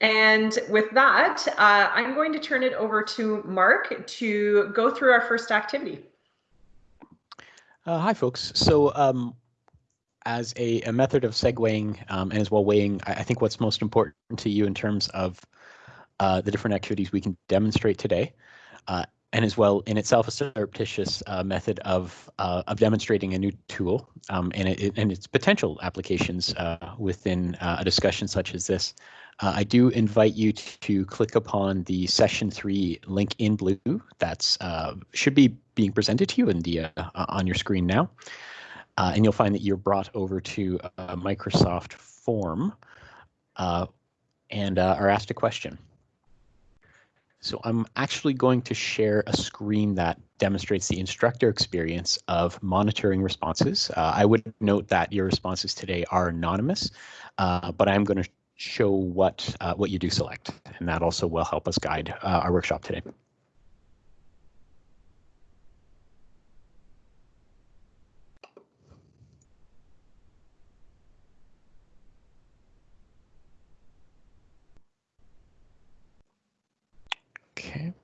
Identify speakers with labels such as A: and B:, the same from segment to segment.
A: And with that, uh, I'm going to turn it over to Mark to go through our first activity.
B: Uh, hi, folks. So um, as a, a, method of segueing um, and as well weighing, I, I, think what's most important to you in terms of uh, the different activities we can demonstrate today, uh, and as well in itself a surreptitious uh, method of uh, of demonstrating a new tool um, and, it, and its potential applications within a discussion such as this. Uh, I do invite you to click upon the session three link in blue that's uh, should be being presented to you in the on your screen now. and you'll find that you're brought over to a Microsoft form and are asked a question. So I'm actually going to share a screen that demonstrates the instructor experience of monitoring responses. Uh, I would note that your responses today are anonymous, uh, but I'm going to show what uh, what you do select, and that also will help us guide uh, our workshop today. Okay.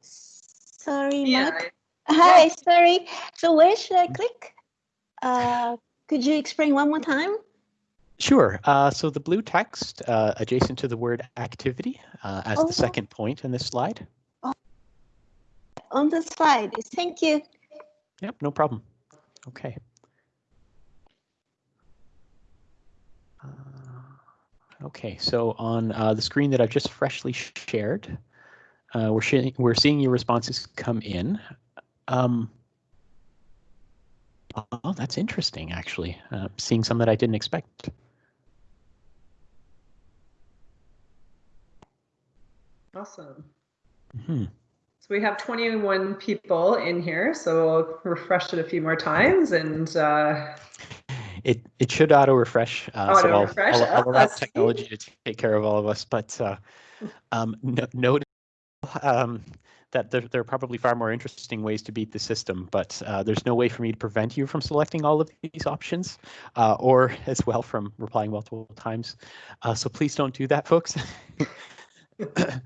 C: Sorry, yeah. Mark. Hi, yeah. sorry. So where should I click? Uh, could you explain one more time?
B: Sure. Uh, so the blue text uh, adjacent to the word activity uh, as oh. the second point in this slide. Oh.
C: On the slide. Thank you.
B: Yep, no problem. Okay. Uh, Okay, so on uh, the screen that I've just freshly shared, uh, we're, sh we're seeing your responses come in. Um, oh, that's interesting, actually. Uh, seeing some that I didn't expect.
A: Awesome. Mm -hmm. So we have 21 people in here, so we'll refresh it a few more times and uh,
B: it it should auto refresh. Uh, auto so refresh. I'll, I'll, I'll allow technology to take care of all of us. But uh, um, no, note um, that there, there, are probably far more interesting ways to beat the system, but uh, there's no way for me to prevent you from selecting all of these options, uh, or as well from replying multiple times. Uh, so please don't do that, folks. okay.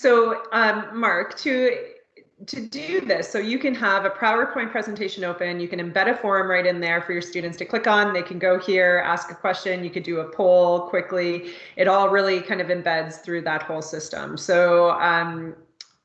A: So, um, Mark, to to do this, so you can have a PowerPoint presentation open, you can embed a form right in there for your students to click on. They can go here, ask a question, you could do a poll quickly. It all really kind of embeds through that whole system. So um,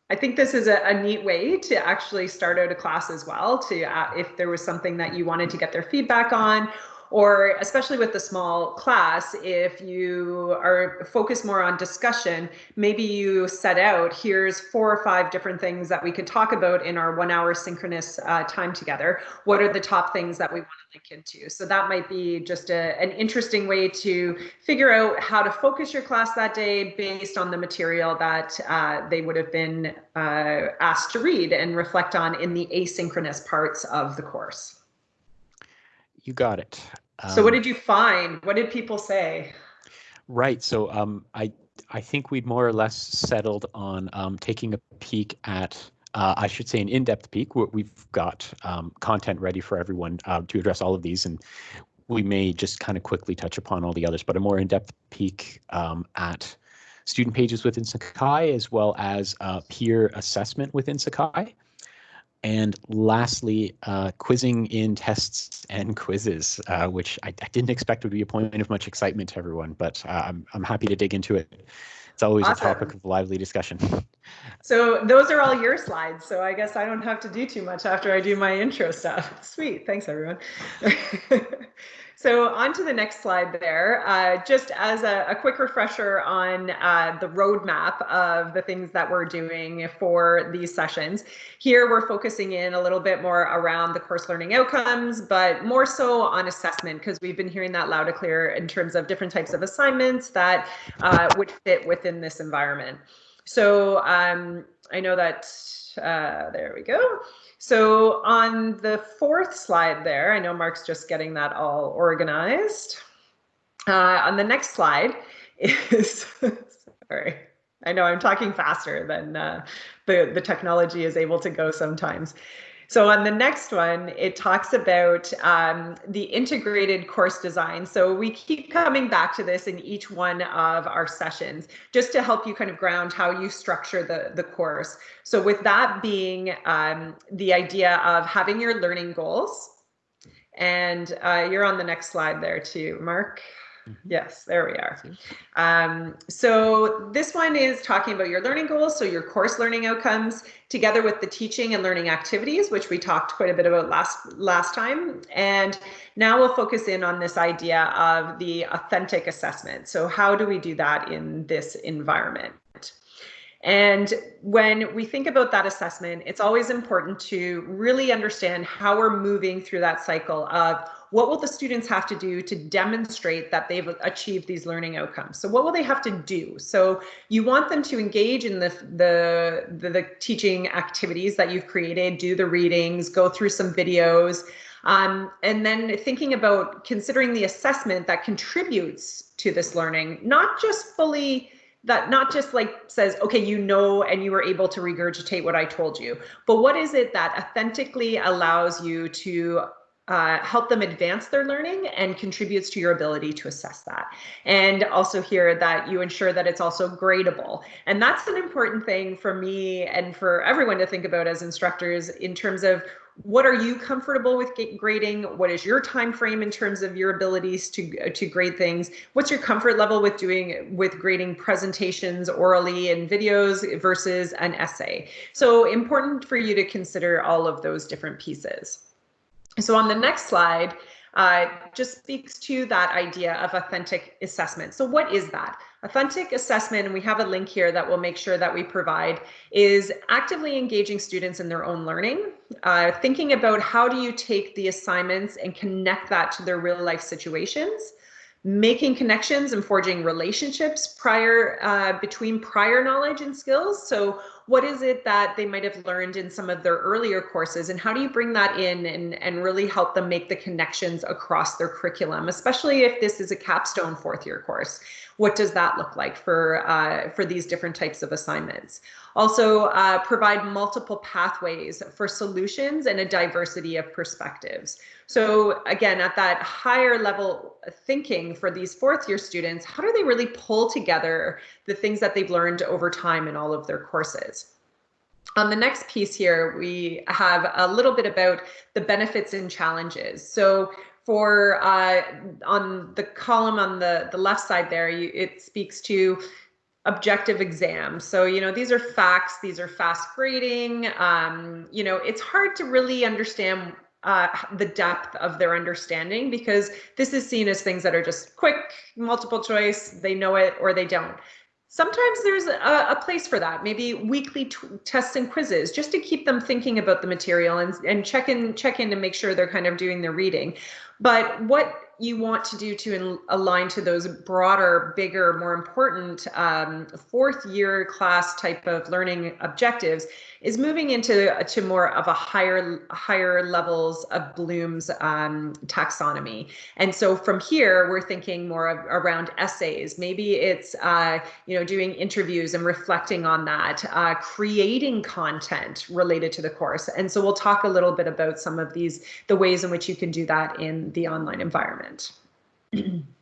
A: I think this is a, a, neat way to actually start out a class as well, to uh, if there was something that you wanted to get their feedback on, or especially with the small class, if you are focused more on discussion, maybe you set out, here's four or five different things that we could talk about in our one hour synchronous uh, time together. What are the top things that we want to link into? So that might be just a, an interesting way to figure out how to focus your class that day based on the material that uh, they would have been uh, asked to read and reflect on in the asynchronous parts of the course.
B: You got it.
A: Um, so what did you find? What did people say?
B: Right. So um, I I think we'd more or less settled on um, taking a peek at, uh, I should say, an in-depth peek. We've got um, content ready for everyone uh, to address all of these, and we may just kind of quickly touch upon all the others, but a more in-depth peek um, at student pages within Sakai, as well as uh, peer assessment within Sakai. And lastly, uh, quizzing in tests and quizzes, uh, which I, I, didn't expect would be a point of much excitement to everyone, but uh, I'm, I'm happy to dig into it. It's always awesome. a topic of lively discussion.
A: So those are all your slides. So I guess I don't have to do too much after I do my intro stuff. Sweet. Thanks, everyone. So on to the next slide there, uh, just as a, a, quick refresher on uh, the roadmap of the things that we're doing for these sessions. Here we're focusing in a little bit more around the course learning outcomes, but more so on assessment because we've been hearing that loud and clear in terms of different types of assignments that uh, would fit within this environment. So um, I know that, uh, there we go. So on the fourth slide there, I know Mark's just getting that all organized. Uh, on the next slide is, sorry, I know I'm talking faster than uh, the, the technology is able to go sometimes. So on the next one, it talks about um, the integrated course design. So we keep coming back to this in each one of our sessions, just to help you kind of ground how you structure the, the course. So with that being um, the idea of having your learning goals, and uh, you're on the next slide there too, Mark. Mm-hmm. Yes, there we are. Um, so this one is talking about your learning goals, so your course learning outcomes, together with the teaching and learning activities, which we talked quite a bit about last last time. And now we'll focus in on this idea of the authentic assessment. So how do we do that in this environment? And when we think about that assessment, it's always important to really understand how we're moving through that cycle of what will the students have to do to demonstrate that they've achieved these learning outcomes? So what will they have to do? So you want them to engage in the, the, the, the teaching activities that you've created, do the readings, go through some videos, um, and then thinking about considering the assessment that contributes to this learning, not just fully that not just like says, okay, you know, and you were able to regurgitate what I told you, but what is it that authentically allows you to uh, help them advance their learning and contributes to your ability to assess that. And also here that you ensure that it's also gradable. And that's an important thing for me and for everyone to think about as instructors in terms of what are you comfortable with grading? What is your time frame in terms of your abilities to to grade things? What's your comfort level with doing with grading presentations orally and videos versus an essay? So important for you to consider all of those different pieces. So on the next slide, uh, just speaks to that idea of authentic assessment. So what is that? Authentic assessment, and we have a link here that will make sure that we provide, is actively engaging students in their own learning, uh, thinking about how do you take the assignments and connect that to their real life situations, making connections and forging relationships prior uh, between prior knowledge and skills. So what is it that they might have learned in some of their earlier courses and how do you bring that in and, and really help them make the connections across their curriculum, especially if this is a capstone fourth year course? What does that look like for, uh, for these different types of assignments? Also uh, provide multiple pathways for solutions and a diversity of perspectives. So again, at that higher level thinking for these fourth year students, how do they really pull together the things that they've learned over time in all of their courses? On the next piece here, we have a little bit about the benefits and challenges. So for uh, on the column on the, the left side there, you, it speaks to objective exams. So, you know, these are facts, these are fast grading. Um, you know, it's hard to really understand uh, the depth of their understanding because this is seen as things that are just quick, multiple choice, they know it or they don't. Sometimes there's a, a place for that, maybe weekly tests and quizzes, just to keep them thinking about the material and, and check in, check in to make sure they're kind of doing their reading. But what you want to do to align to those broader, bigger, more important um, fourth year class type of learning objectives is moving into to more of a higher higher levels of Bloom's um, taxonomy. And so from here, we're thinking more of, around essays. Maybe it's uh, you know doing interviews and reflecting on that, uh, creating content related to the course. And so we'll talk a little bit about some of these the ways in which you can do that in the online environment.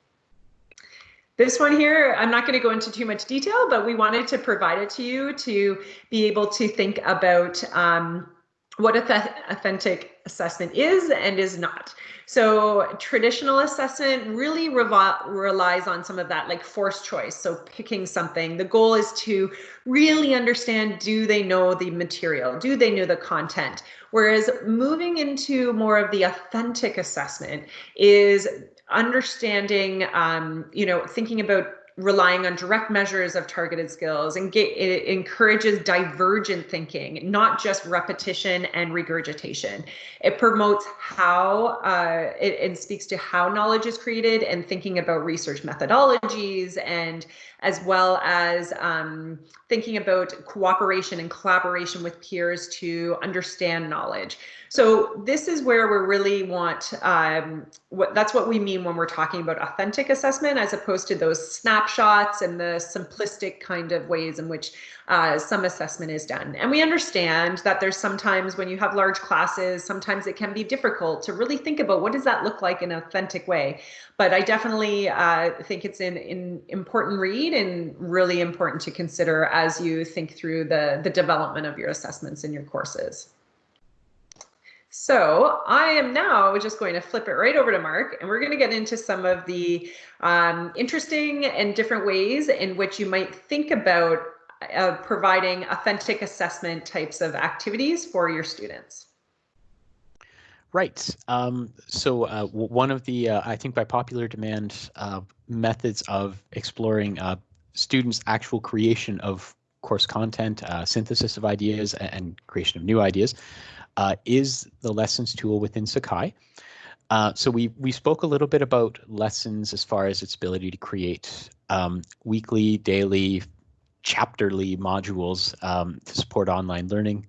A: This one here, I'm not going to go into too much detail, but we wanted to provide it to you to be able to think about um, what authentic assessment is and is not. So traditional assessment really relies on some of that like forced choice. So picking something, the goal is to really understand, do they know the material? Do they know the content? Whereas moving into more of the authentic assessment is understanding, um, you know, thinking about relying on direct measures of targeted skills and it encourages divergent thinking, not just repetition and regurgitation. It promotes how uh, it, it speaks to how knowledge is created and thinking about research methodologies and as well as um, thinking about cooperation and collaboration with peers to understand knowledge. So this is where we really want, um, what that's what we mean when we're talking about authentic assessment as opposed to those snapshots and the simplistic kind of ways in which uh, some assessment is done. And we understand that there's sometimes when you have large classes, sometimes it can be difficult to really think about what does that look like in an authentic way. But I definitely uh, think it's an, an important read and really important to consider as you think through the, the development of your assessments in your courses. So I am now just going to flip it right over to Mark and we're going to get into some of the um, interesting and different ways in which you might think about uh, providing authentic assessment types of activities for your students.
B: Right. Um, so uh, one of the, uh, I think by popular demand, uh, methods of exploring uh, students' actual creation of course content, uh, synthesis of ideas, and creation of new ideas uh, is the lessons tool within Sakai. Uh, so we we spoke a little bit about lessons as far as its ability to create um, weekly, daily, chapterly modules um, to support online learning.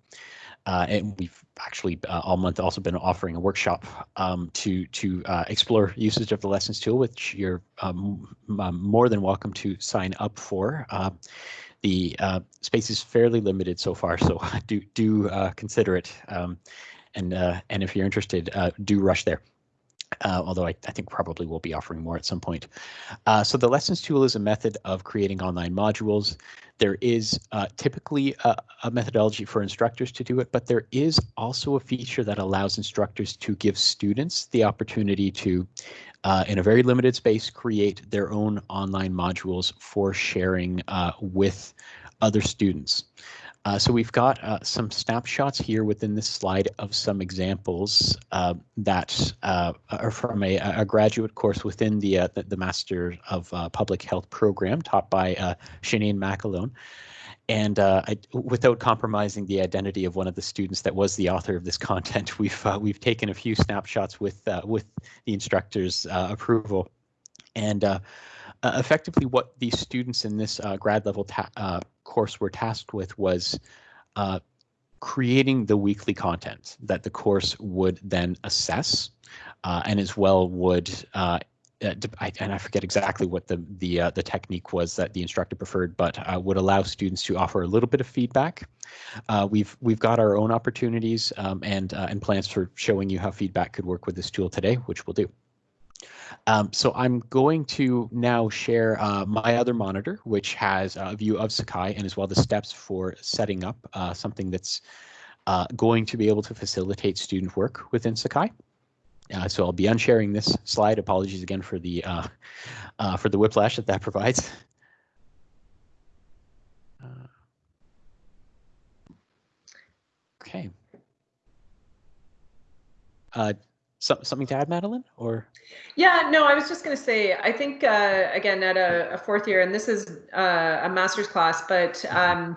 B: Uh, and we've actually uh, all month also been offering a workshop um, to to uh, explore usage of the lessons tool, which you're um, more than welcome to sign up for. The uh, space is fairly limited so far, so do do uh, consider it. Um, and uh, and if you're interested, uh, do rush there. Uh, although I, I, think probably we'll be offering more at some point. Uh, so the lessons tool is a method of creating online modules. There is typically a, a methodology for instructors to do it, but there is also a feature that allows instructors to give students the opportunity to uh, in a very limited space, create their own online modules for sharing uh, with other students. Uh, so we've got uh, some snapshots here within this slide of some examples uh, that uh, are from a, a, graduate course within the, the, the Master of Public Health program taught by uh, Sinead McAlone. And uh, I, without compromising the identity of one of the students that was the author of this content, we've uh, we've taken a few snapshots with uh, with the instructor's uh, approval, and uh, uh, effectively what these students in this grad level course were tasked with was creating the weekly content that the course would then assess, and as well would uh, and I forget exactly what the the uh, the technique was that the instructor preferred, but uh, would allow students to offer a little bit of feedback. Uh, we've we've got our own opportunities um, and uh, and plans for showing you how feedback could work with this tool today, which we'll do. Um, so I'm going to now share uh, my other monitor, which has a view of Sakai and as well the steps for setting up something that's going to be able to facilitate student work within Sakai. Uh, so I'll be unsharing this slide. Apologies again for the uh, uh, for the whiplash that that provides. Uh, okay. Uh, some, something to add, Madeline, or?
A: Yeah, no, I was just going to say, I think, uh, again, at a, a, fourth year, and this is a master's class, but mm-hmm. um,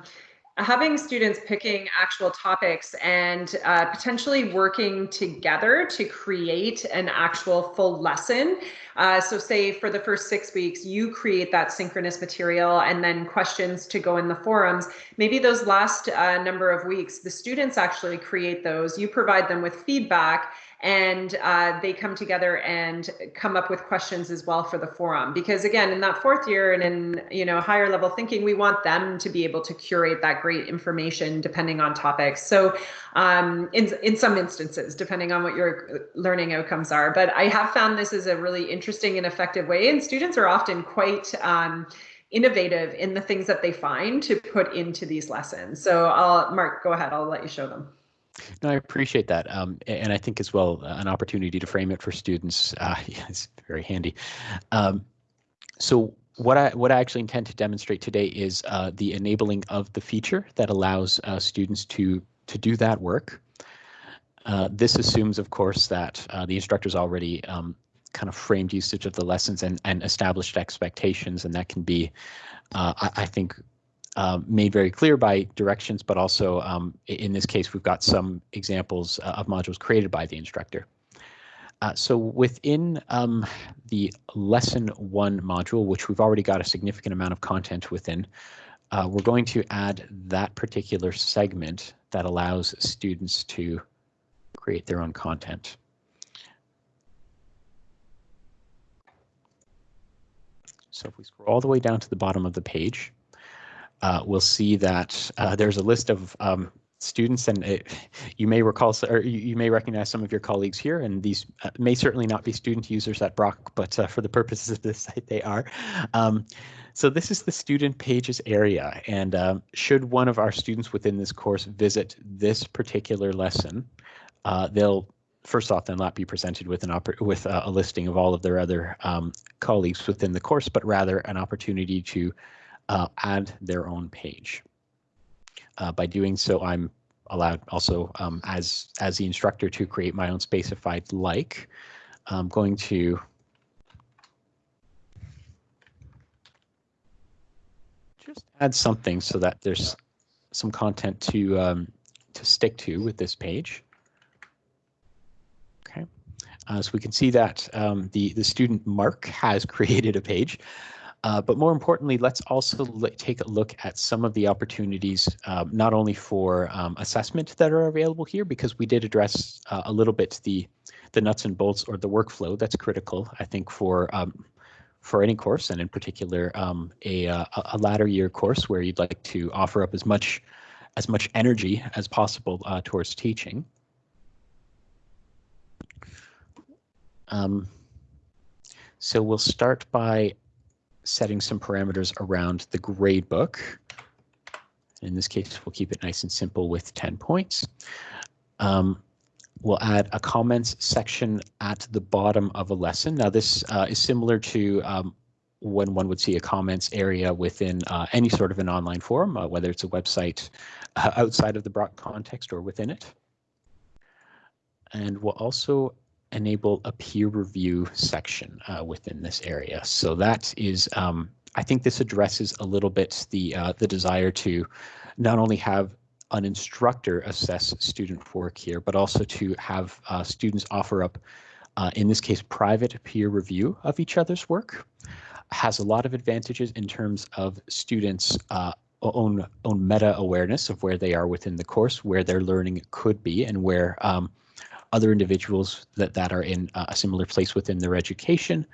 A: having students picking actual topics and uh, potentially working together to create an actual full lesson. Uh, so say for the first six weeks, you create that synchronous material and then questions to go in the forums. Maybe those last uh, number of weeks, the students actually create those, you provide them with feedback and uh, they come together and come up with questions as well for the forum. Because again in that fourth year and in you know higher level thinking we want them to be able to curate that great information depending on topics. So um, in, in some instances depending on what your learning outcomes are. But i have found this is a really interesting and effective way. And students are often quite um, innovative in the things that they find to put into these lessons. So i'll mark go ahead. I'll let you show them
B: no, I appreciate that, um, and I think as well uh, an opportunity to frame it for students uh, is very handy. Um, so what I what I actually intend to demonstrate today is uh, the enabling of the feature that allows uh, students to to do that work. Uh, this assumes, of course, that uh, the instructors already um, kind of framed usage of the lessons and, and established expectations, and that can be, I, I think, uh, made very clear by directions, but also um, in this case, we've got some examples uh, of modules created by the instructor. Uh, so within um, the lesson one module, which we've already got a significant amount of content within, uh, we're going to add that particular segment that allows students to create their own content. So if we scroll all the way down to the bottom of the page, uh, we'll see that uh, there's a list of um, students and it, you may recall or you, may recognize some of your colleagues here and these uh, may certainly not be student users at Brock but uh, for the purposes of this site they are. Um, so this is the student pages area and um, should one of our students within this course visit this particular lesson uh, they'll first off then not be presented with an with a listing of all of their other um, colleagues within the course but rather an opportunity to uh, add their own page. Uh, by doing so, I'm allowed also um, as as the instructor to create my own space if I'd like. I'm going to just add something so that there's some content to um, to stick to with this page. Okay, uh, so we can see that um, the the student Mark has created a page. Uh, but more importantly, let's also take a look at some of the opportunities, uh, not only for um, assessment that are available here, because we did address uh, a little bit the the nuts and bolts or the workflow that's critical, I think, for um, for any course, and in particular um, a, uh, a latter year course where you'd like to offer up as much as much energy as possible uh, towards teaching. Um, so we'll start by setting some parameters around the gradebook. In this case, we'll keep it nice and simple with 10 points. Um, we'll add a comments section at the bottom of a lesson. Now this uh, is similar to um, when one would see a comments area within uh, any sort of an online forum, uh, whether it's a website uh, outside of the Brock context or within it. And we'll also enable a peer review section uh, within this area. So that is, um, I think this addresses a little bit the uh, the desire to not only have an instructor assess student work here, but also to have uh, students offer up, uh, in this case, private peer review of each other's work. Has a lot of advantages in terms of students' uh, own own meta awareness of where they are within the course, where their learning could be, and where um, other individuals that, that are in a similar place within their education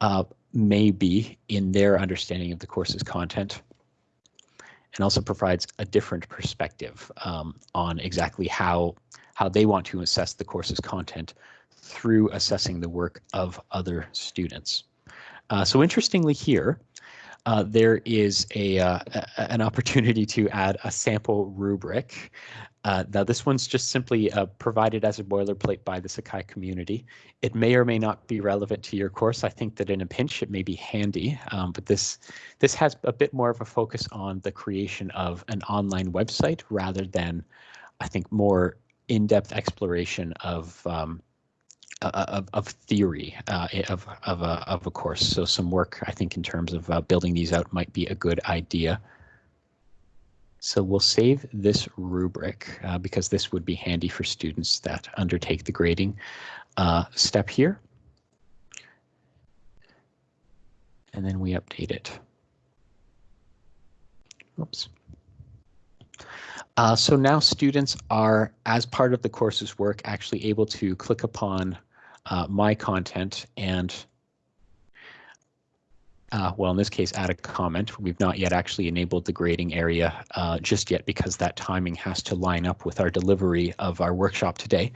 B: uh, may be in their understanding of the course's content and also provides a different perspective um, on exactly how how they want to assess the course's content through assessing the work of other students. Uh, so interestingly here, uh, there is a, uh, a, an opportunity to add a sample rubric. Uh, now this one's just simply uh, provided as a boilerplate by the Sakai community. It may or may not be relevant to your course. I think that in a pinch it may be handy, um, but this this has a bit more of a focus on the creation of an online website rather than, I think, more in-depth exploration of um, of, of theory uh, of of a of a course. So some work I think in terms of uh, building these out might be a good idea. So we'll save this rubric uh, because this would be handy for students that undertake the grading uh, step here. And then we update it. Oops. Uh, so now students are, as part of the course's work, actually able to click upon uh, my content and, uh, well, in this case, add a comment. We've not yet actually enabled the grading area uh, just yet because that timing has to line up with our delivery of our workshop today,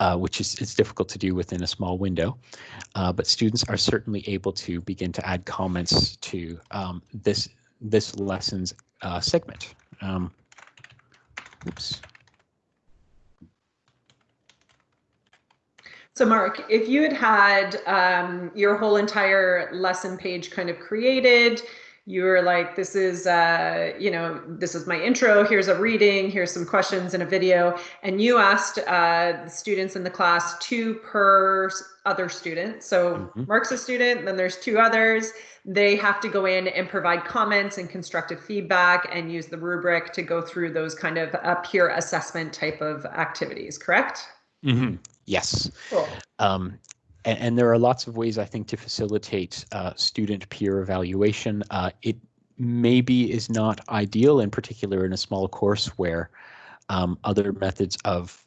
B: uh, which is it's difficult to do within a small window. Uh, but students are certainly able to begin to add comments to um, this this lesson's segment. Um, Oops.
A: So Mark, if you had had um, your whole entire lesson page kind of created, you were like, this is, uh, you know, this is my intro, here's a reading, here's some questions and a video, and you asked uh, the students in the class two per other student. So mm -hmm. Mark's a student, then there's two others, they have to go in and provide comments and constructive feedback and use the rubric to go through those kind of uh, peer assessment type of activities, correct?
B: Mm-hmm. Yes. Cool. Um, and, and, there are lots of ways I think to facilitate uh, student peer evaluation. Uh, it maybe is not ideal, in particular in a small course where um, other methods of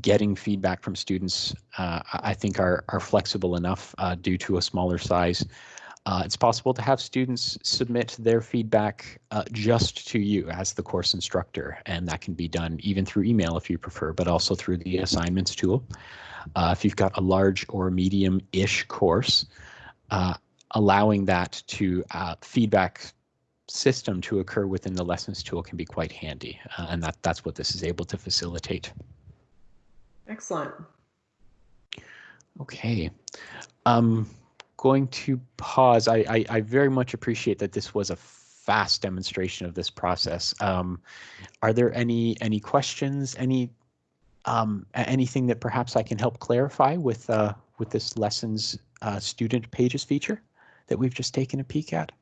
B: getting feedback from students, uh, I think, are are flexible enough uh, due to a smaller size Uh, it's possible to have students submit their feedback uh, just to you as the course instructor, and that can be done even through email if you prefer, but also through the assignments tool. Uh, if you've got a large or medium-ish course, uh, allowing that to uh, feedback system to occur within the lessons tool can be quite handy, uh, and that, that's what this is able to facilitate.
A: Excellent.
B: Okay. Um, going to pause. I, I, I, very much appreciate that this was a fast demonstration of this process. Um, are there any any questions? Any um, anything that perhaps I can help clarify with uh, with this lessons uh, student pages feature that we've just taken a peek at?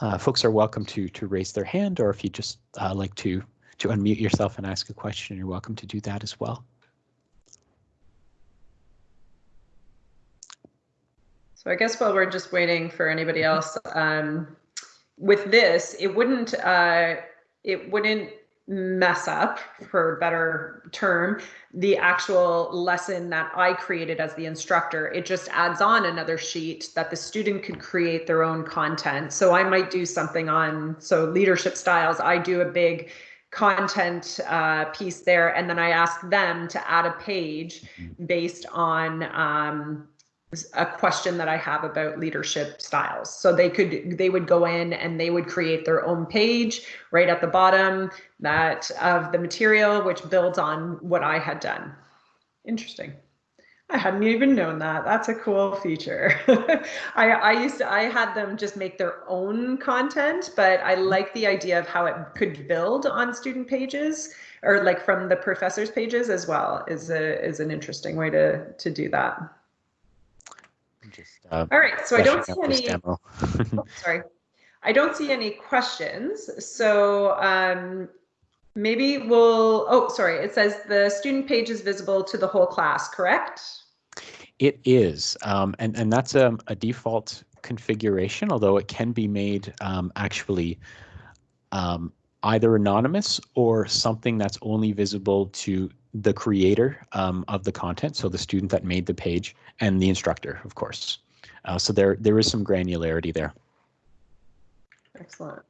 B: Uh, folks are welcome to to raise their hand, or if you just uh, like to to unmute yourself and ask a question, you're welcome to do that as well.
A: So I guess while we're just waiting for anybody else, um, with this, it wouldn't uh, it wouldn't mess up, for a better term, the actual lesson that I created as the instructor. It just adds on another sheet that the student could create their own content. So I might do something on so leadership styles. I do a big content uh, piece there, and then I ask them to add a page mm-hmm. based on um, a question that I have about leadership styles. So they could they would go in and they would create their own page right at the bottom that of the material which builds on what I had done. Interesting. I hadn't even known that. That's a cool feature. I, I used to, I had them just make their own content, but I mm-hmm. like the idea of how it could build on student pages or like from the professors pages as well is a, is an interesting way to, to do that.
B: Just, uh,
A: All right, so I don't see any. oh, sorry, I don't see any questions. So um, maybe we'll. Oh, sorry. It says the student page is visible to the whole class. Correct?
B: It is, um, and and that's a, a, default configuration. Although it can be made um, actually um, either anonymous or something that's only visible to the creator um, of the content, so the student that made the page, and the instructor, of course. Uh, so there there is some granularity there.
A: Excellent.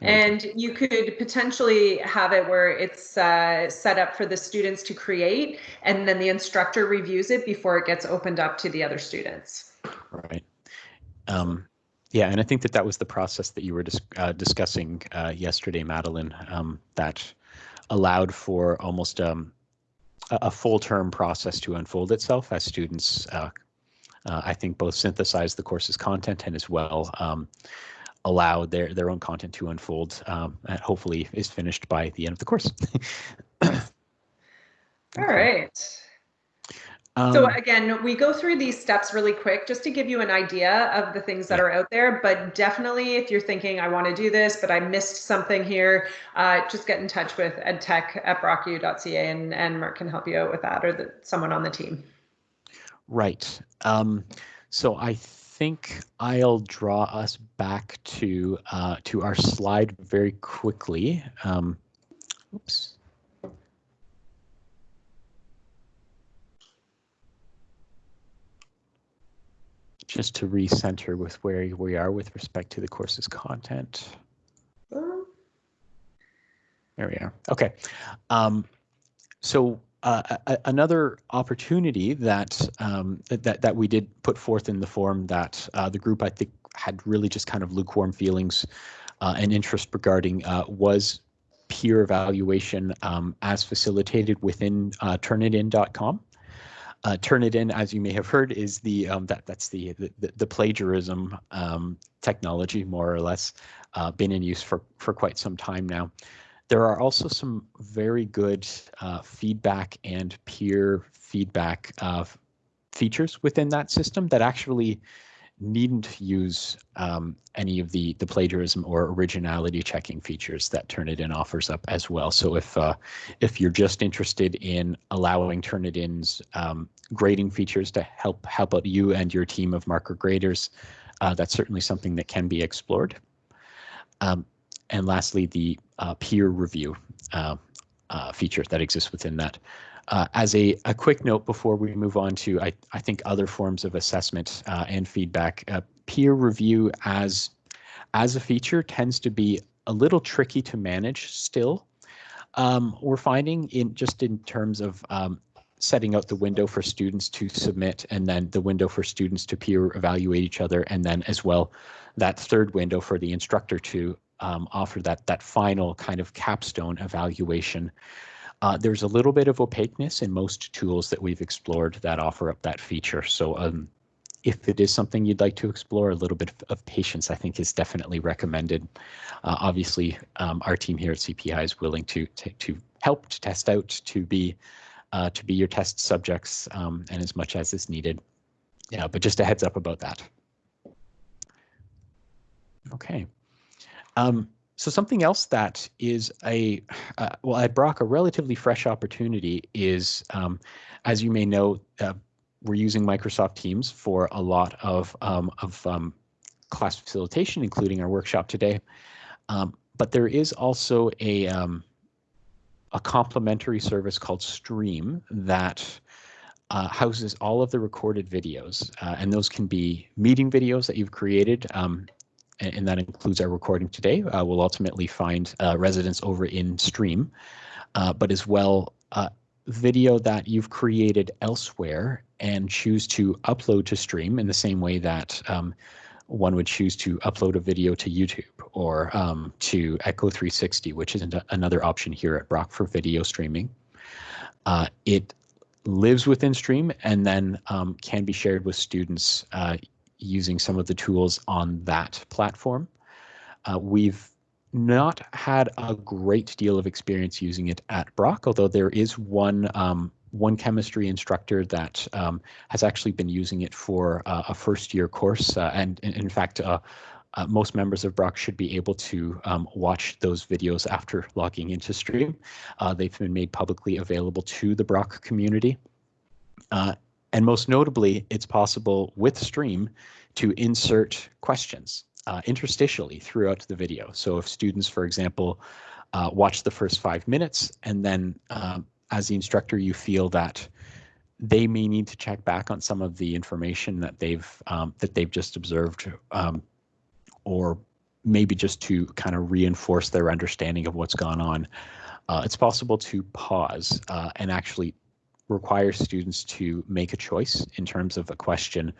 A: And you could potentially have it where it's uh, set up for the students to create, and then the instructor reviews it before it gets opened up to the other students.
B: Right. Um, yeah, and I think that that was the process that you were dis uh, discussing uh, yesterday, Madeline, um, that allowed for almost um, a, full term process to unfold itself as students, uh, uh, I think, both synthesize the course's content and as well um, allow their, their own content to unfold um, and hopefully is finished by the end of the course.
A: All right. Um, so again, we go through these steps really quick just to give you an idea of the things that are out there. But definitely, if you're thinking, I want to do this, but I missed something here, uh, just get in touch with edtech at brocku.ca and, and Mark can help you out with that or the, someone on the team.
B: Right. Um, so I think I'll draw us back to uh, to our slide very quickly. Um, oops. Just to recenter with where we are with respect to the course's content. There we are. Okay. Um, so uh, a, another opportunity that, um, that that we did put forth in the form that uh, the group I think had really just kind of lukewarm feelings uh, and interest regarding uh, was peer evaluation um, as facilitated within uh, turnitin.com. Uh, Turnitin, as you may have heard, is the um, that that's the the, the plagiarism um, technology, more or less, uh, been in use for for quite some time now. There are also some very good uh, feedback and peer feedback uh, features within that system that actually needn't use um, any of the the plagiarism or originality checking features that Turnitin offers up as well. So if uh, if you're just interested in allowing Turnitin's um, grading features to help help out you and your team of marker graders, uh, that's certainly something that can be explored. Um, and lastly, the uh, peer review uh, uh, feature that exists within that. Uh, as a, a quick note before we move on to, I, I think, other forms of assessment uh, and feedback, uh, peer review as, as a feature tends to be a little tricky to manage still. Um, we're finding in just in terms of um, setting out the window for students to submit and then the window for students to peer evaluate each other and then as well that third window for the instructor to um, offer that that final kind of capstone evaluation. Uh, there's a little bit of opaqueness in most tools that we've explored that offer up that feature. So um, if it is something you'd like to explore, a little bit of patience, I think, is definitely recommended. Uh, obviously, um, our team here at CPI is willing to, to, to help, to test out, to be uh, to be your test subjects um, and as much as is needed. Yeah, but just a heads up about that. Okay. Um, so something else that is a, uh, well, at Brock, a relatively fresh opportunity is, um, as you may know, uh, we're using Microsoft Teams for a lot of, um, of um, class facilitation, including our workshop today. Um, but there is also a, um, a complementary service called Stream that uh, houses all of the recorded videos, uh, and those can be meeting videos that you've created, um, and, that includes our recording today. Uh, we'll ultimately find uh, residents over in Stream, uh, but as well uh, video that you've created elsewhere and choose to upload to Stream in the same way that um, one would choose to upload a video to YouTube or um, to Echo 360, which is another option here at Brock for video streaming. Uh, it lives within Stream and then um, can be shared with students uh, using some of the tools on that platform. Uh, we've not had a great deal of experience using it at Brock, although there is one um, one chemistry instructor that um, has actually been using it for uh, a first year course. Uh, and, in fact, uh, uh, most members of Brock should be able to um, watch those videos after logging into stream. Uh, they've been made publicly available to the Brock community. Uh, and most notably, it's possible with stream to insert questions interstitially throughout the video. So if students, for example, watch the first five minutes and then um, as the instructor, you feel that they may need to check back on some of the information that they've um, that they've just observed, um, or maybe just to kind of reinforce their understanding of what's gone on. Uh, it's possible to pause uh, and actually require students to make a choice in terms of a question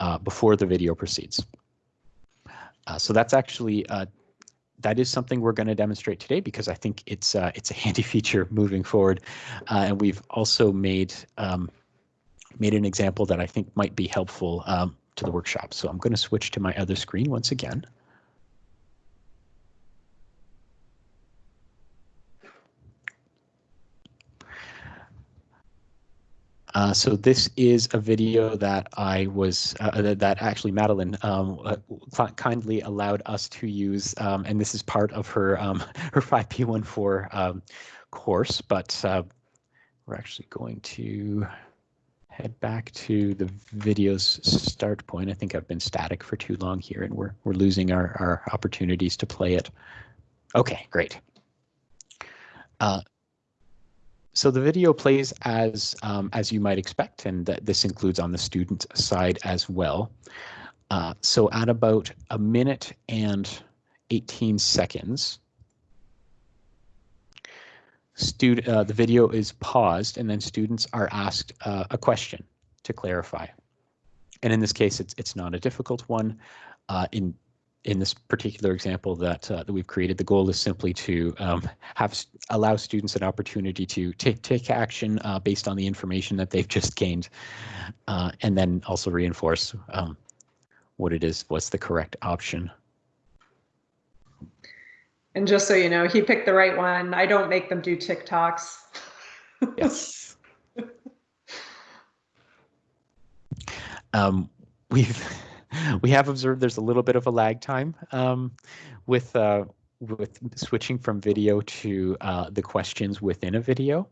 B: uh, before the video proceeds. Uh, so that's actually uh, that is something we're going to demonstrate today because I think it's uh, it's a handy feature moving forward. Uh, and we've also made um, made an example that I think might be helpful um, to the workshop. So I'm going to switch to my other screen once again. Uh, so this is a video that I was uh, uh that actually Madeline um, uh, kindly allowed us to use, um, and this is part of her um, her 5P14 um, course. But we're actually going to head back to the video's start point. I think I've been static for too long here, and we're we're losing our our opportunities to play it. Okay, great. So the video plays as um, as you might expect, and this includes on the student side as well. Uh, so at about a minute and 18 seconds, student uh, the video is paused, and then students are asked uh, a question to clarify. And in this case, it's it's not a difficult one. Uh, in in this particular example that uh, that we've created, the goal is simply to um, have allow students an opportunity to take take action uh, based on the information that they've just gained, uh, and then also reinforce um, what it is, what's the correct option.
A: And just so you know, he picked the right one. I don't make them do TikToks.
B: yes. um, we've we have observed there's a little bit of a lag time um, with uh, with switching from video to uh, the questions within a video.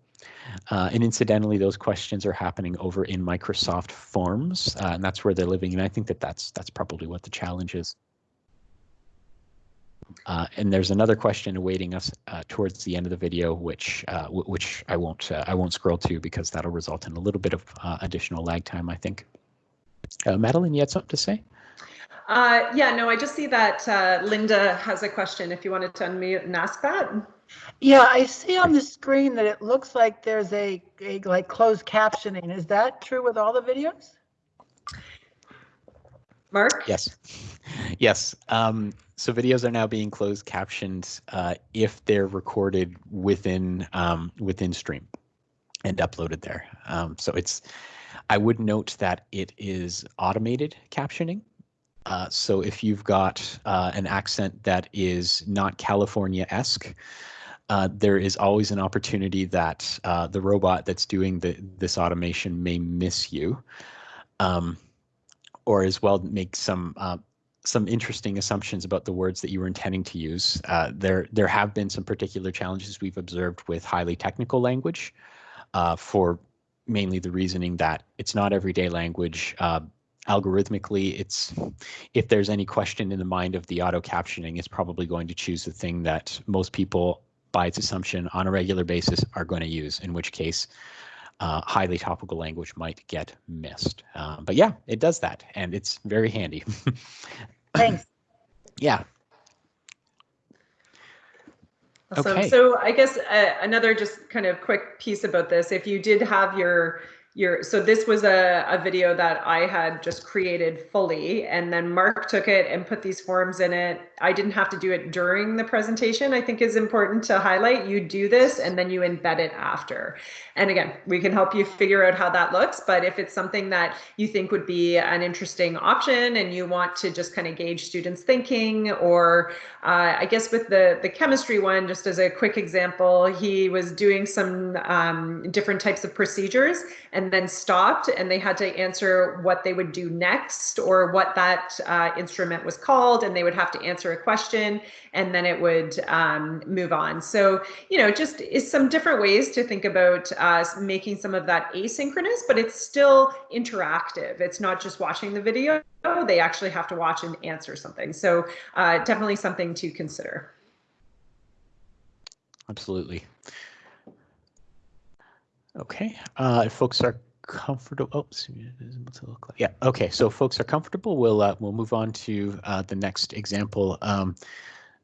B: Uh, and incidentally, those questions are happening over in Microsoft Forms, uh, and that's where they're living. And I think that that's that's probably what the challenge is. Uh, and there's another question awaiting us uh, towards the end of the video, which uh, which I won't uh, I won't scroll to because that'll result in a little bit of uh, additional lag time, I think. Madeline, you had something to say?
A: Yeah, no, I just see that Linda has a question. If you wanted to unmute and ask that.
D: Yeah, I see on the screen that it looks like there's a, a like closed captioning. Is that true with all the videos?
A: Mark?
B: Yes. Yes. Um, so videos are now being closed captioned uh, if they're recorded within um, within Stream and uploaded there. Um, so it's I would note that it is automated captioning. Uh, so if you've got uh, an accent that is not California-esque, uh, there is always an opportunity that uh, the robot that's doing the, this automation may miss you. Um, or as well make some uh, some interesting assumptions about the words that you were intending to use. Uh, there there have been some particular challenges we've observed with highly technical language for mainly the reasoning that it's not everyday language. Algorithmically, it's if there's any question in the mind of the auto captioning, it's probably going to choose the thing that most people, by its assumption, on a regular basis are going to use. In which case, uh, highly topical language might get missed. Uh, but yeah, it does that, and it's very handy.
D: Thanks.
B: yeah.
A: Awesome. Okay. So I guess uh, another just kind of quick piece about this, if you did have your your so this was a, a video that I had just created fully and then Mark took it and put these forms in it. I didn't have to do it during the presentation. I think is important to highlight. You do this and then you embed it after. And again, we can help you figure out how that looks. But if it's something that you think would be an interesting option and you want to just kind of gauge students thinking or uh, I guess with the, the chemistry one, just as a quick example, he was doing some um, different types of procedures and then stopped and they had to answer what they would do next or what that uh, instrument was called and they would have to answer a question and then it would um, move on. So, you know, just is some different ways to think about uh, making some of that asynchronous, but it's still interactive. It's not just watching the video, they actually have to watch and answer something. So uh, definitely something to consider.
B: Absolutely. Okay, uh, folks are comfortable. Oops, like. Yeah. Okay. So folks are comfortable. We'll uh, we'll move on to uh, the next example. Um,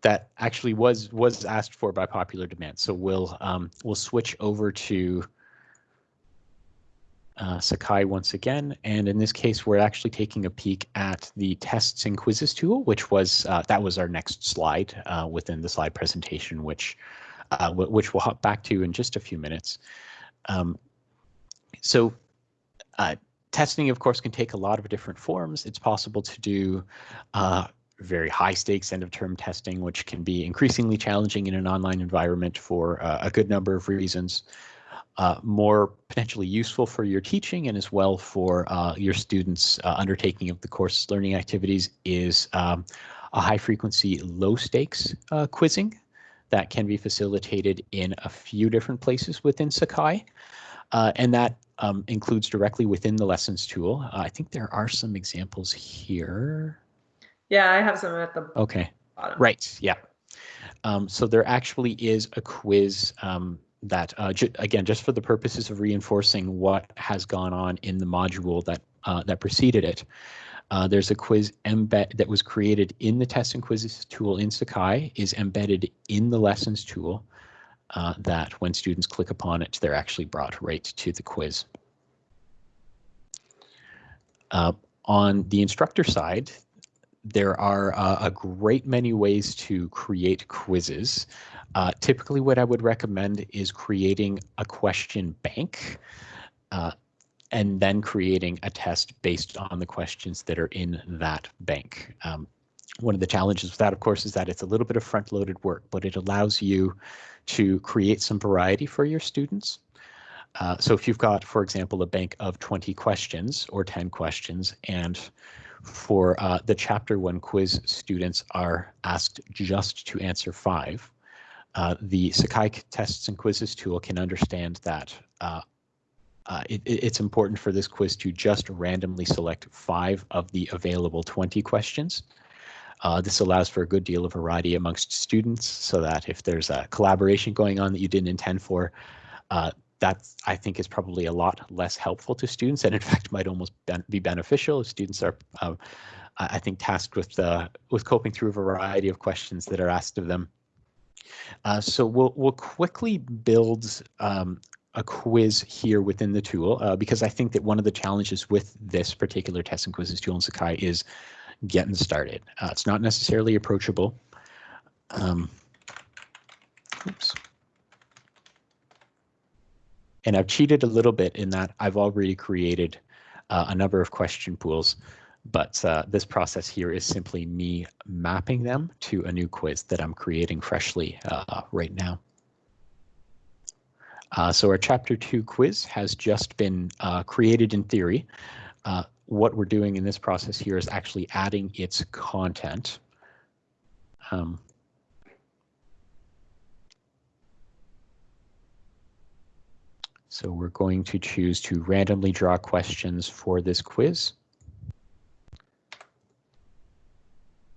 B: that actually was was asked for by popular demand. So we'll um, we'll switch over to uh, Sakai once again, and in this case, we're actually taking a peek at the tests and quizzes tool, which was uh, that was our next slide uh, within the slide presentation, which which we'll hop back to in just a few minutes. Um, so uh, testing, of course, can take a lot of different forms. It's possible to do uh, very high stakes end of term testing, which can be increasingly challenging in an online environment for uh, a good number of reasons. Uh, more potentially useful for your teaching and as well for uh, your students uh, undertaking of the course learning activities is um, a high frequency, low stakes uh, quizzing that can be facilitated in a few different places within Sakai. Uh, and that um, includes directly within the lessons tool. I think there are some examples here.
A: Yeah, I have some at the
B: okay. Bottom. Right. Yeah. Um, so there actually is a quiz um, that, uh, ju again, just for the purposes of reinforcing what has gone on in the module that uh, that preceded it. Uh, there's a quiz embed that was created in the test and quizzes tool in Sakai, is embedded in the lessons tool. Uh, that when students click upon it, they're actually brought right to the quiz. Uh, on the instructor side, there are uh, a great many ways to create quizzes. Uh, typically, what I would recommend is creating a question bank and then creating a test based on the questions that are in that bank. Um, one of the challenges with that, of course, is that it's a little bit of front-loaded work, but it allows you to create some variety for your students. Uh, so if you've got, for example, a bank of 20 questions or 10 questions and for uh, the chapter one quiz, students are asked just to answer five. Uh, the Sakai tests and quizzes tool can understand that uh, it, it's important for this quiz to just randomly select five of the available 20 questions. Uh, this allows for a good deal of variety amongst students so that if there's a collaboration going on that you didn't intend for, uh, that I think is probably a lot less helpful to students and in fact might almost be beneficial if students are, uh, I think, tasked with, uh, with coping through a variety of questions that are asked of them. Uh, so we'll, we'll quickly build um, a quiz here within the tool uh, because I think that one of the challenges with this particular test and quizzes tool in Sakai is getting started. Uh, it's not necessarily approachable. Um, oops. And I've cheated a little bit in that I've already created uh, a number of question pools, but uh, this process here is simply me mapping them to a new quiz that I'm creating freshly uh, right now. Uh, so our chapter two quiz has just been uh, created in theory. Uh, what we're doing in this process here is actually adding its content. Um, so we're going to choose to randomly draw questions for this quiz.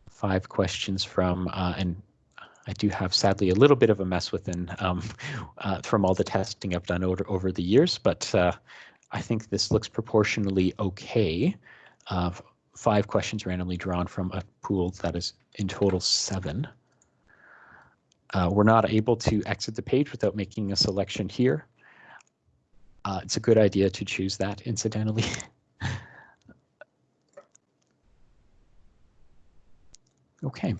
B: Five questions from, uh, and I do have sadly a little bit of a mess within um, uh, from all the testing I've done over, over the years, but uh, I think this looks proportionally okay. Uh, five questions randomly drawn from a pool that is in total seven. Uh, we're not able to exit the page without making a selection here. Uh, it's a good idea to choose that incidentally. okay.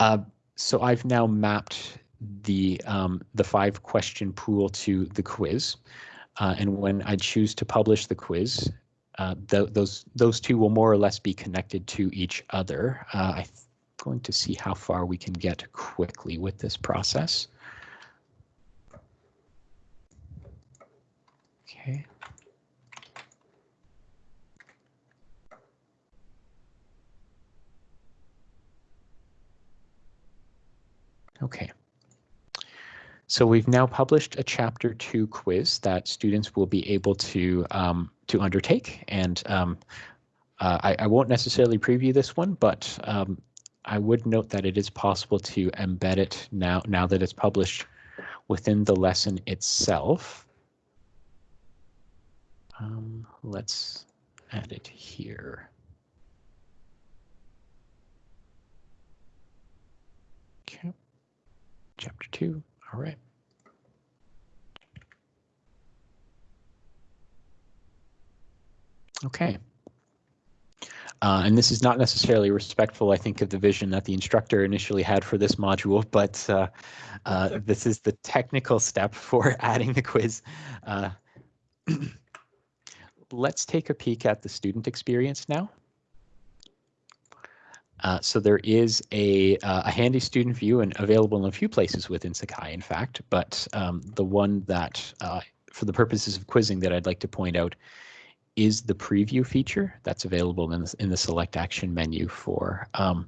B: Uh, so I've now mapped the um, the five question pool to the quiz. Uh, and when I choose to publish the quiz, uh, th those those two will more or less be connected to each other. Uh, I'm going to see how far we can get quickly with this process. Okay. Okay. So we've now published a chapter two quiz that students will be able to um, to undertake. And um, uh, I, I, won't necessarily preview this one, but um, I would note that it is possible to embed it now, now that it's published within the lesson itself. Um, let's add it here. Okay, chapter two. All right. Okay. Uh, and this is not necessarily respectful, I think, of the vision that the instructor initially had for this module, but uh, uh, this is the technical step for adding the quiz. Uh, let's take a peek at the student experience now. Uh, so there is a, uh, a handy student view and available in a few places within Sakai, in fact, but um, the one that, uh, for the purposes of quizzing that I'd like to point out is the preview feature that's available in the, in the select action menu for um,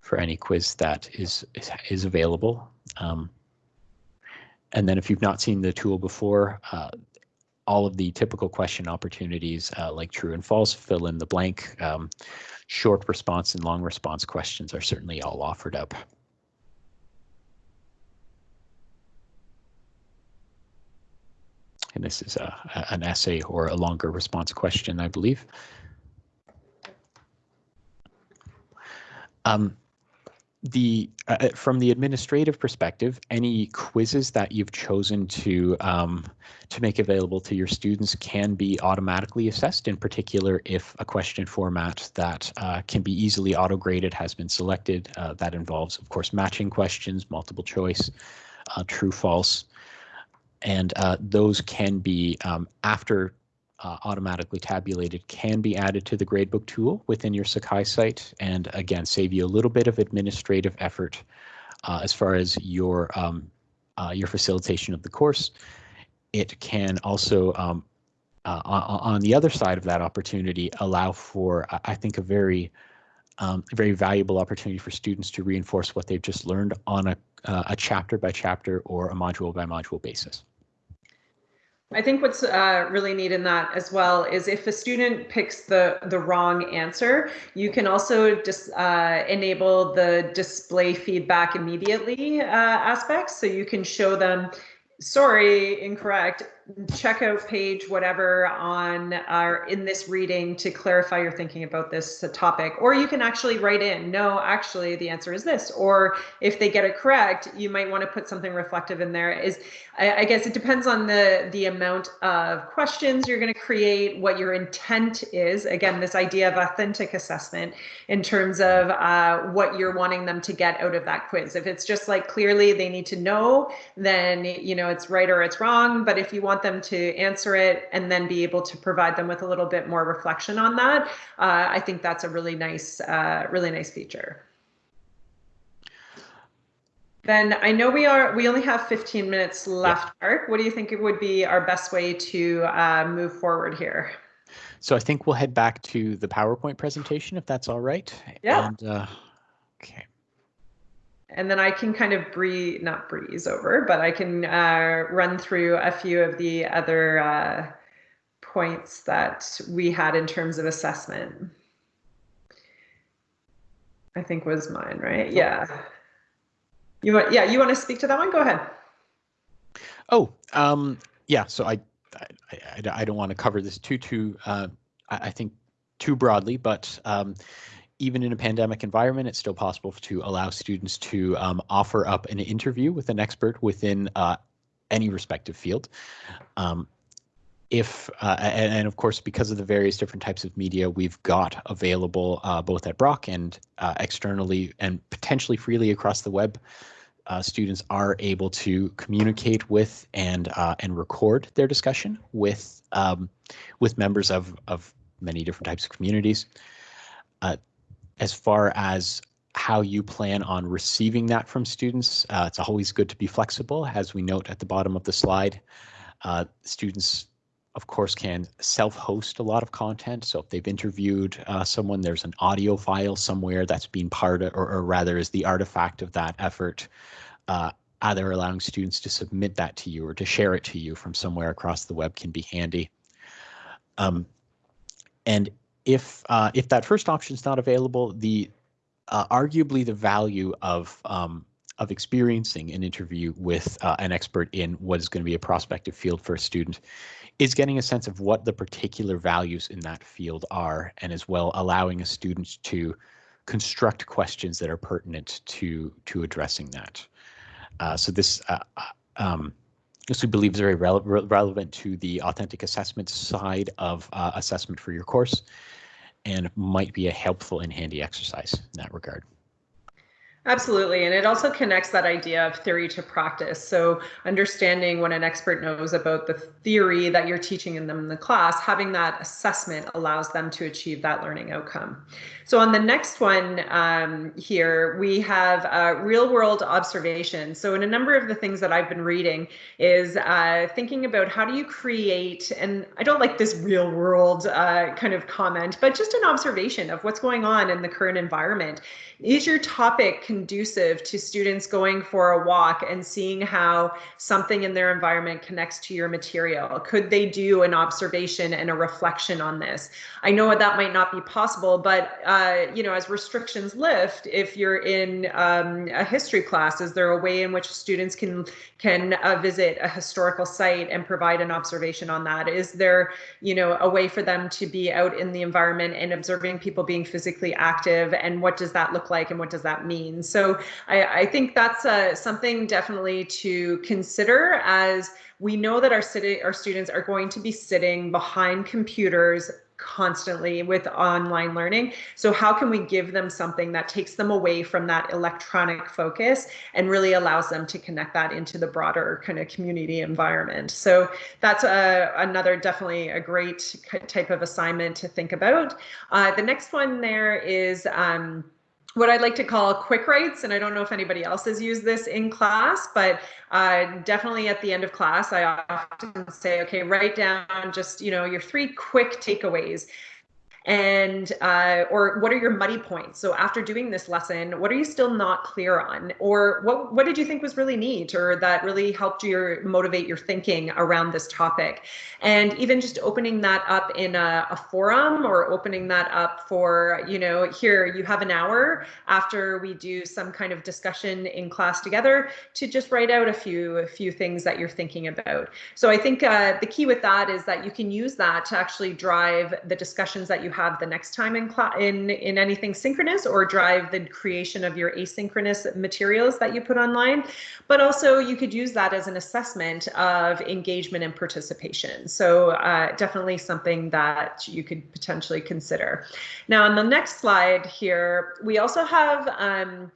B: for any quiz that is is, available. Um, and then if you've not seen the tool before, uh, all of the typical question opportunities uh, like true and false, fill in the blank, um, short response and long response questions are certainly all offered up. And this is a, an essay or a longer response question, I believe. Um, the uh, uh, from the administrative perspective, any quizzes that you've chosen to um, to make available to your students can be automatically assessed. In particular, if a question format that uh, can be easily auto graded has been selected, uh, that involves, of course, matching questions, multiple choice, uh, true, false, and uh, those can be um, after uh, automatically tabulated can be added to the gradebook tool within your Sakai site and again save you a little bit of administrative effort uh, as far as your um, uh, your facilitation of the course. It can also um, uh, on the other side of that opportunity allow for I think a very um, very valuable opportunity for students to reinforce what they've just learned on a, uh, a chapter by chapter or a module by module basis.
A: I think what's uh, really neat in that as well is if a student picks the the wrong answer, you can also just uh, enable the display feedback immediately uh, aspects. So you can show them, sorry, incorrect, checkout page, whatever, on our in this reading to clarify your thinking about this topic. Or you can actually write in, no, actually the answer is this. Or if they get it correct, you might want to put something reflective in there. Is I, I guess it depends on the the amount of questions you're going to create, what your intent is. Again, this idea of authentic assessment in terms of uh, what you're wanting them to get out of that quiz. If it's just like clearly they need to know, then you know it's right or it's wrong. But if you want them to answer it and then be able to provide them with a little bit more reflection on that, uh, I think that's a really nice, uh, really nice feature. Then I know we are we only have 15 minutes left, yeah. Mark. What do you think it would be our best way to uh, move forward here?
B: So I think we'll head back to the PowerPoint presentation if that's all right.
A: Yeah.
B: And, uh, okay
A: and then I can kind of breeze, not breeze over, but I can uh, run through a few of the other uh, points that we had in terms of assessment. I think was mine, right? Yeah. You want, yeah, you want to speak to that one? Go ahead.
B: Oh, um, yeah. So I, I, I, I don't want to cover this too, too, uh, I, I think too broadly, but um, even in a pandemic environment, it's still possible to allow students to um, offer up an interview with an expert within uh, any respective field. Um, if uh, and, and, of course because of the various different types of media we've got available uh, both at Brock and uh, externally and potentially freely across the web, uh, students are able to communicate with and uh, and record their discussion with um, with members of of many different types of communities. As far as how you plan on receiving that from students, uh, it's always good to be flexible. As we note at the bottom of the slide, uh, students, of course, can self-host a lot of content. So if they've interviewed uh, someone, there's an audio file somewhere that's been part of, or, or rather is the artifact of that effort. Uh, either allowing students to submit that to you or to share it to you from somewhere across the web can be handy. Um, and if uh, if that first option is not available, the uh, arguably the value of um, of experiencing an interview with uh, an expert in what is going to be a prospective field for a student is getting a sense of what the particular values in that field are, and as well allowing a student to construct questions that are pertinent to to addressing that. Uh, so this uh, uh, um, this we believe is very rele relevant to the authentic assessment side of uh, assessment for your course and might be a helpful and handy exercise in that regard.
A: Absolutely. And it also connects that idea of theory to practice. So understanding what an expert knows about the theory that you're teaching in them in the class, having that assessment allows them to achieve that learning outcome. So on the next one um, here, we have uh, real world observation. So in a number of the things that I've been reading is uh, thinking about how do you create, and I don't like this real world uh, kind of comment, but just an observation of what's going on in the current environment. Is your topic conducive to students going for a walk and seeing how something in their environment connects to your material? Could they do an observation and a reflection on this? I know that might not be possible, but uh, you know, as restrictions lift, if you're in um, a history class, is there a way in which students can can uh, visit a historical site and provide an observation on that? Is there, you know, a way for them to be out in the environment and observing people being physically active, and what does that look like and what does that mean? So I, I think that's uh, something definitely to consider as we know that our city, our students are going to be sitting behind computers constantly with online learning. So how can we give them something that takes them away from that electronic focus and really allows them to connect that into the broader kind of community environment. So that's a, uh, another definitely a great type of assignment to think about. Uh, the next one there is um, what I'd like to call quick writes, and I don't know if anybody else has used this in class, but uh, definitely at the end of class, I often say, okay, write down just, you know, your three quick takeaways. And uh, or what are your muddy points? So after doing this lesson what are you still not clear on? Or what what did you think was really neat or that really helped you motivate your thinking around this topic? And even just opening that up in a, a forum or opening that up for you know here you have an hour after we do some kind of discussion in class together to just write out a few a few things that you're thinking about. So i think uh, the key with that is that you can use that to actually drive the discussions that you have the next time in in in anything synchronous or drive the creation of your asynchronous materials that you put online. But also you could use that as an assessment of engagement and participation. So uh, definitely something that you could potentially consider. Now on the next slide here we also have um,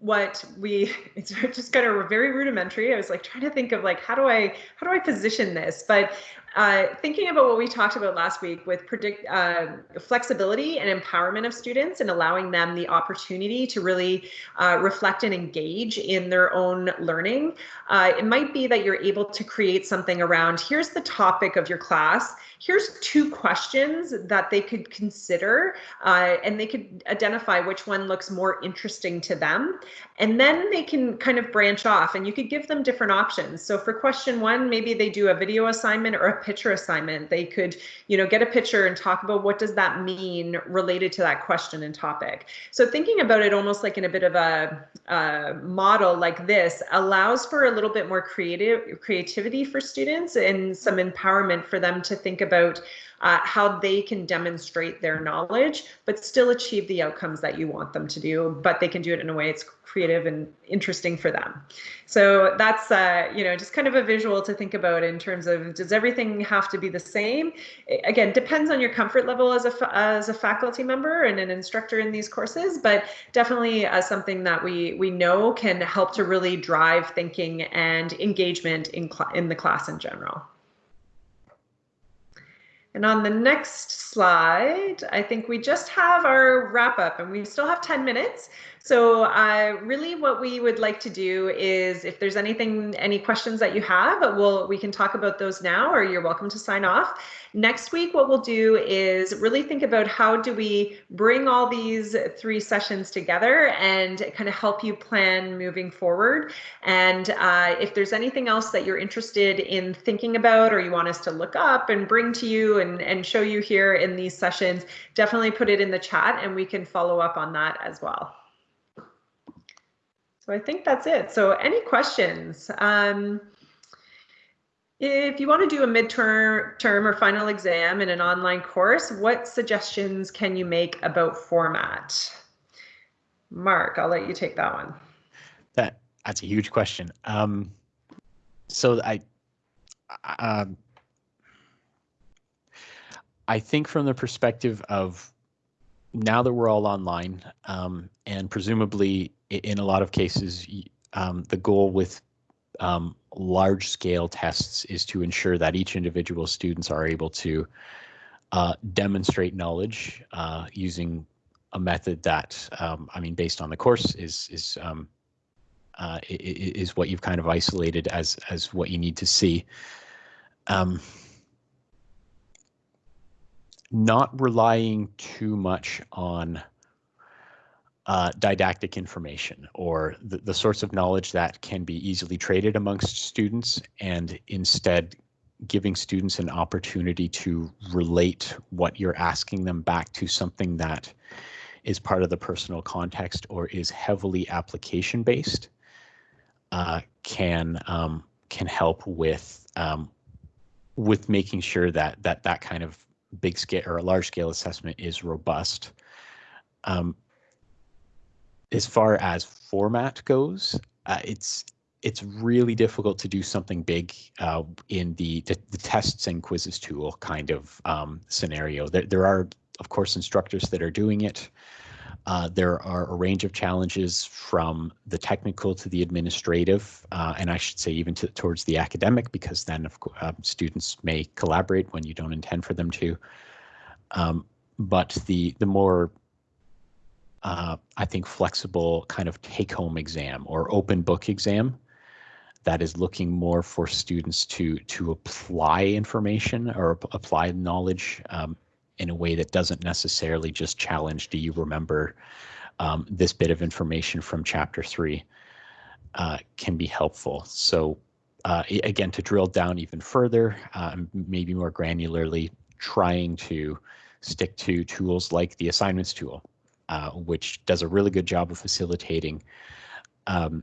A: what we it's just kind of very rudimentary. I was like trying to think of like how do i how do i position this? But uh, thinking about what we talked about last week with predict uh, flexibility and empowerment of students and allowing them the opportunity to really uh, reflect and engage in their own learning uh, it might be that you're able to create something around here's the topic of your class here's two questions that they could consider uh, and they could identify which one looks more interesting to them. And then they can kind of branch off and you could give them different options. So for question one, maybe they do a video assignment or a picture assignment. They could, you know, get a picture and talk about what does that mean related to that question and topic. So thinking about it almost like in a bit of a, a model like this allows for a little bit more creative creativity for students and some empowerment for them to think about uh, how they can demonstrate their knowledge, but still achieve the outcomes that you want them to do. But they can do it in a way it's creative and interesting for them. So that's uh, you know just kind of a visual to think about in terms of does everything have to be the same? Again, depends on your comfort level as a as a faculty member and an instructor in these courses, but definitely uh, something that we we know can help to really drive thinking and engagement in in the class in general. And on the next slide, I think we just have our wrap up and we still have 10 minutes. So uh, really what we would like to do is if there's anything, any questions that you have, we'll, we can talk about those now or you're welcome to sign off. Next week, what we'll do is really think about how do we bring all these three sessions together and kind of help you plan moving forward. And uh, if there's anything else that you're interested in thinking about or you want us to look up and bring to you and, and show you here in these sessions, definitely put it in the chat and we can follow up on that as well. So I think that's it. So any questions? Um, if you want to do a midterm term or final exam in an online course, what suggestions can you make about format? Mark, I'll let you take that one.
B: That that's a huge question. Um, so I, um, I think from the perspective of now that we're all online, um, and presumably in a lot of cases, um, the goal with um, large scale tests is to ensure that each individual students are able to uh, demonstrate knowledge uh, using a method that, um, I mean, based on the course is is um, uh, is what you've kind of isolated as as what you need to see. Um, not relying too much on uh, didactic information or the, the sorts of knowledge that can be easily traded amongst students and instead giving students an opportunity to relate what you're asking them back to something that is part of the personal context or is heavily application based uh, can um, can help with um, with making sure that that that kind of big scale or a large scale assessment is robust. Um, as far as format goes, uh, it's it's really difficult to do something big uh, in the, the, the tests and quizzes tool kind of um, scenario. There there are of course instructors that are doing it. Uh, there are a range of challenges from the technical to the administrative, uh, and I should say even to, towards the academic, because then of course, uh, students may collaborate when you don't intend for them to. Um, but the the more uh, I think flexible kind of take-home exam or open book exam that is looking more for students to to apply information or apply knowledge um, in a way that doesn't necessarily just challenge, do you remember um, this bit of information from chapter three uh, can be helpful. So uh, again, to drill down even further, uh, maybe more granularly, trying to stick to tools like the assignments tool, uh, which does a really good job of facilitating um,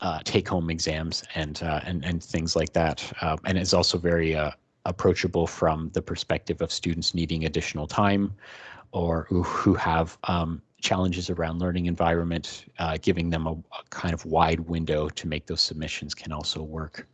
B: uh, take-home exams and uh, and and things like that, um, and it's also very approachable from the perspective of students needing additional time or who, have um, challenges around learning environment, uh, giving them a, a, kind of wide window to make those submissions can also work.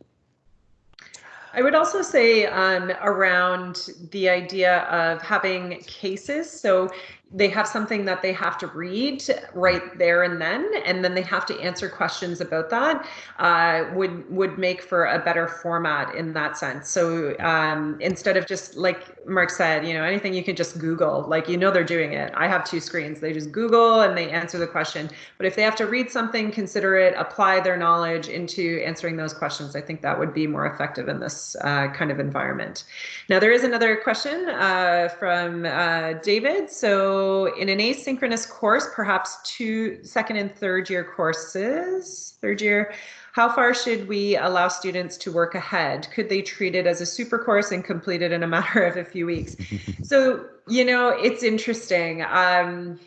A: I would also say um, around the idea of having cases. So they have something that they have to read right there and then, and then they have to answer questions about that. Uh, would would make for a better format in that sense. So um, instead of just like Mark said, you know, anything you can just Google, like you know they're doing it. I have two screens. They just Google and they answer the question. But if they have to read something, consider it, apply their knowledge into answering those questions. I think that would be more effective in this uh, kind of environment. Now there is another question uh, from uh, David. So in an asynchronous course, perhaps two second and third year courses, third year, how far should we allow students to work ahead? Could they treat it as a super course and complete it in a matter of a few weeks? so, you know, it's interesting. Um,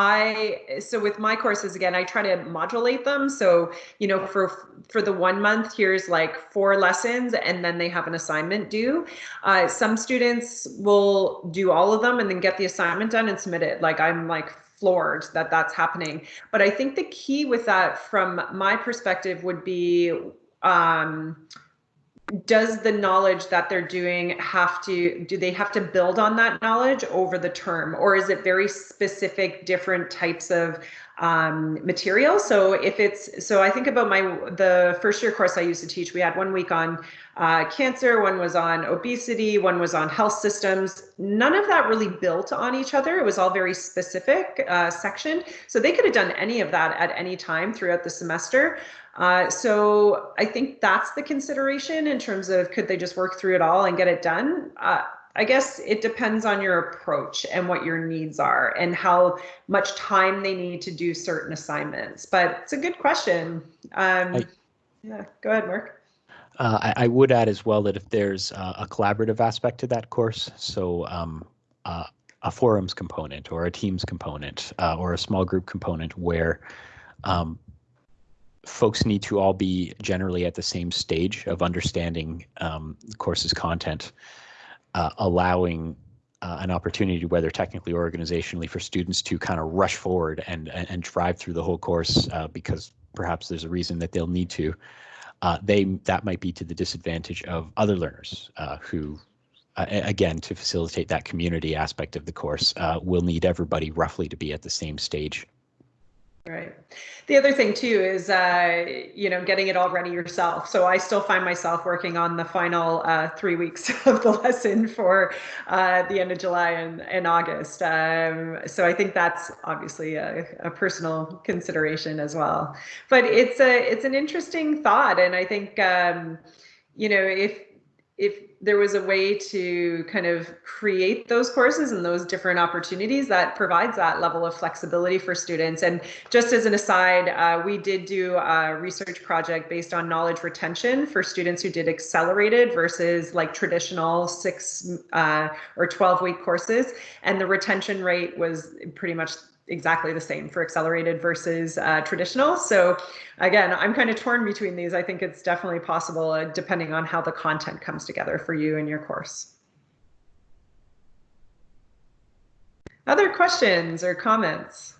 A: I so with my courses again, I try to modulate them. So you know, for for the one month, here's like four lessons, and then they have an assignment due. Uh, some students will do all of them and then get the assignment done and submit it. Like I'm like floored that that's happening. But I think the key with that, from my perspective, would be. Um, does the knowledge that they're doing have to do they have to build on that knowledge over the term? Or is it very specific different types of um, material? So if it's so i think about my the first year course i used to teach we had one week on uh, cancer one was on obesity one was on health systems. None of that really built on each other. It was all very specific uh, section. So they could have done any of that at any time throughout the semester uh, so I think that's the consideration in terms of could they just work through it all and get it done? Uh, I guess it depends on your approach and what your needs are and how much time they need to do certain assignments. But it's a good question. Um, I, yeah, go ahead, Mark.
B: Uh, I, I, would add as well that if there's uh, a collaborative aspect to that course, so um, uh, a forums component or a teams component uh, or a small group component where um, folks need to all be generally at the same stage of understanding um, the course's content, uh, allowing uh, an opportunity, whether technically or organizationally, for students to kind of rush forward and, and, and drive through the whole course uh, because perhaps there's a reason that they'll need to. Uh, they that might be to the disadvantage of other learners uh, who uh, again, to facilitate that community aspect of the course, we'll need everybody roughly to be at the same stage
A: Right. The other thing too is, uh, you know, getting it all ready yourself. So I still find myself working on the final uh, three weeks of the lesson for uh, the end of July and, and August. Um, so I think that's obviously a, a, personal consideration as well. But it's a it's an interesting thought, and I think um, you know if if there was a way to kind of create those courses and those different opportunities that provides that level of flexibility for students. And just as an aside, uh, we did do a research project based on knowledge retention for students who did accelerated versus like traditional six uh, or 12 week courses. And the retention rate was pretty much exactly the same for accelerated versus uh, traditional. So again, I'm kind of torn between these. I think it's definitely possible uh, depending on how the content comes together for you and your course. Other questions or comments?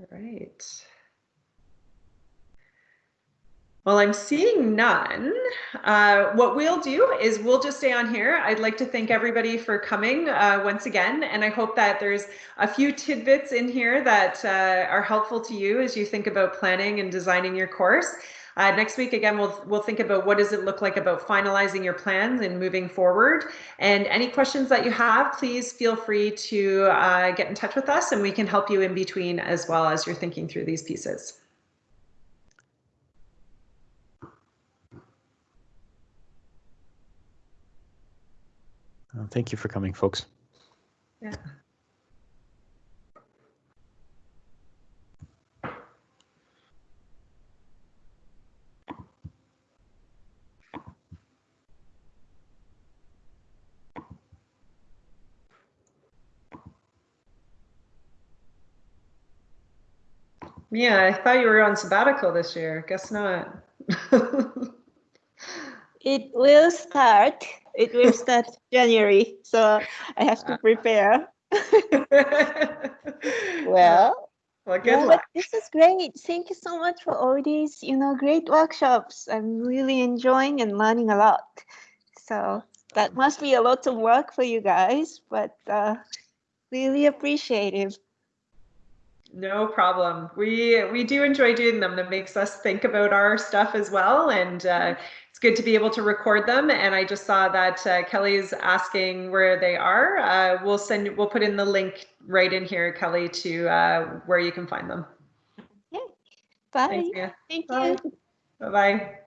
A: All right. Well, I'm seeing none. Uh, what we'll do is we'll just stay on here. I'd like to thank everybody for coming uh, once again, and I hope that there's a few tidbits in here that uh, are helpful to you as you think about planning and designing your course. Uh, next week, again, we'll we'll think about what does it look like about finalizing your plans and moving forward. And any questions that you have, please feel free to uh, get in touch with us, and we can help you in between as well as you're thinking through these pieces.
B: Uh, thank you for coming, folks.
A: Yeah. Yeah, I thought you were on sabbatical this year. Guess not.
C: It will start. It will start January, so I have to prepare. Well,
A: well, good
C: yeah, but
A: luck.
C: this is great. Thank you so much for all these, you know, great workshops. I'm really enjoying and learning a lot. So that must be a lot of work for you guys, but uh, really appreciative.
A: No problem. We we do enjoy doing them. That makes us think about our stuff as well, and uh, good to be able to record them. And I just saw that uh, Kelly's asking where they are. Uh, we'll send. We'll put in the link right in here, Kelly, to uh, where you can find them. Okay.
C: Bye.
A: Thanks.
C: Thank
A: Bye.
C: you.
A: Bye bye.